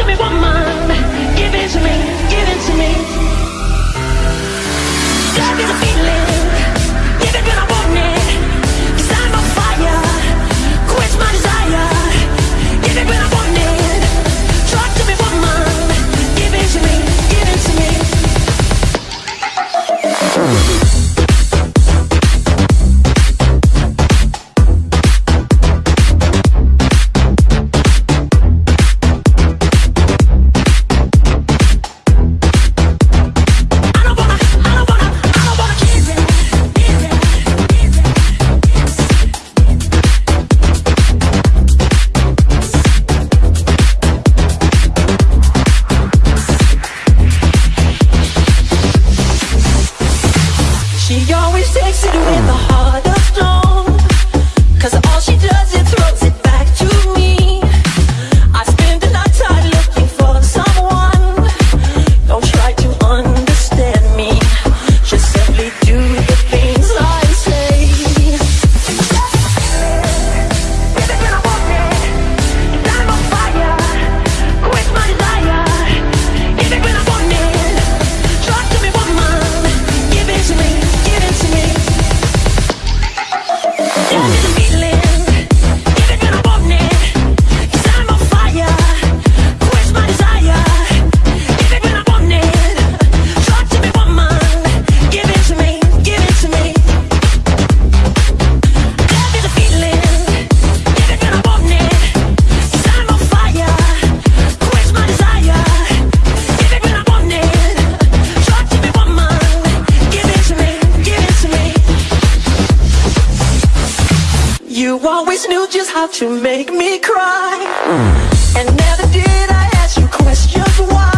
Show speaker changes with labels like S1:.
S1: Give me one more. should do it You always knew just how to make me cry. And never did I ask you questions why.